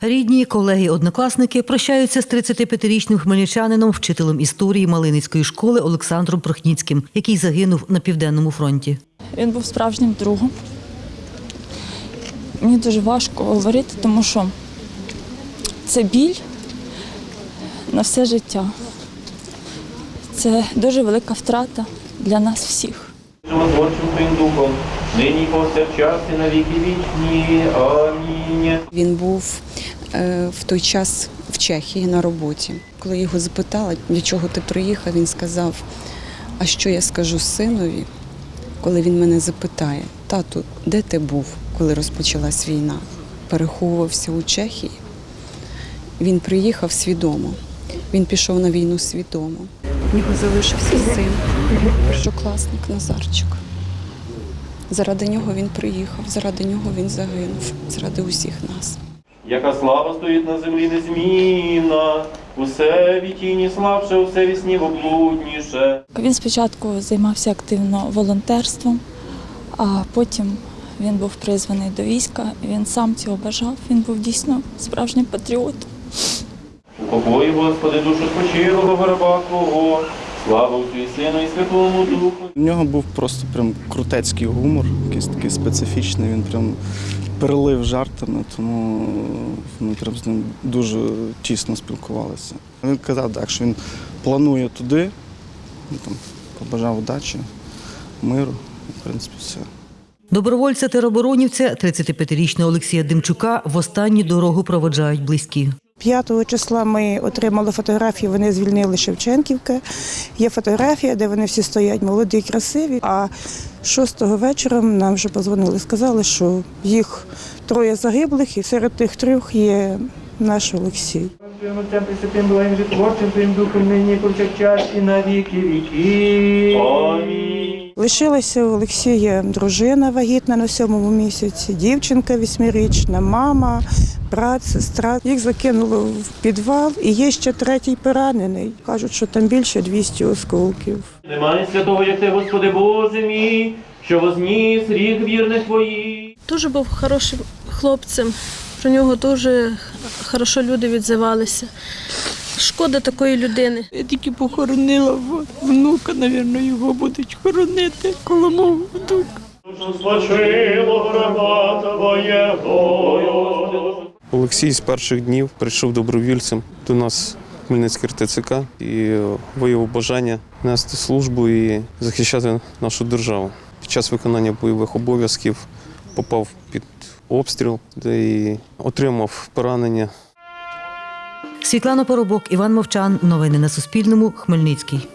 Рідні, колеги, однокласники прощаються з 35-річним хмельничанином, вчителем історії Малиницької школи Олександром Прохніцьким, який загинув на південному фронті. Він був справжнім другом. Мені дуже важко говорити, тому що це біль на все життя. Це дуже велика втрата для нас всіх. Животворчим Твоїм Духом, нині повсякчас і на віки вічні. Амінь. Він був в той час в Чехії на роботі. Коли його запитали, для чого ти приїхав, він сказав: А що я скажу синові, коли він мене запитає, тату, де ти був, коли розпочалась війна? Переховувався у Чехії. Він приїхав свідомо. Він пішов на війну свідомо. В нього залишився син, першокласник Назарчик. Заради нього він приїхав, заради нього він загинув, заради усіх нас. Яка слава стоїть на землі незмінна, усе вітіні слабше, усе вісні облудніше. Він спочатку займався активно волонтерством, а потім він був призваний до війська. Він сам цього бажав. Він був дійсно справжнім патріотом. У покої, Господи, душу спочилого раба Твого, слава Отцю і Сину і Святому Духу. У нього був просто прям крутецький гумор, якийсь такий специфічний. Він прям перелив жартами, тому ми прям з ним дуже тісно спілкувалися. Він казав, так, що він планує туди, ну, там, побажав удачі, миру, в принципі, все. Добровольця тероборонівця 35-річного Олексія Демчука в останню дорогу проводжають близькі. 5 числа ми отримали фотографії, вони звільнили Шевченківка. Є фотографія, де вони всі стоять молоді, красиві. А 6 вечора нам вже позвонили, сказали, що їх троє загиблих, і серед тих трьох є наш Олексій. Отцем Пресвятим Благим Житворчим Твоїм Духом, нині повсякчас і на віки віки. Амінь. Лишилася у Олексія дружина вагітна на сьомому місяці, дівчинка восьмирічна, мама, брат, сестра. Їх закинуло в підвал, і є ще третій поранений. Кажуть, що там більше 200 осколків. Немає святого, як ти, Господи Боже мій, що возніс рік вірних Твоїх. Дуже був хорошим хлопцем. Про нього дуже хорошо люди відзивалися. Шкода такої людини. Я тільки похоронила внука, напевно, його будуть хоронити коло мого внука. Спочило раба Твоєго. Олексій з перших днів прийшов добровільцем до нас в Хмельницький РТЦК і виявив бажання нести службу і захищати нашу державу. Під час виконання бойових обов'язків попав під обстріл, де і отримав поранення. Світлана Поробок, Іван Мовчан. Новини на Суспільному. Хмельницький.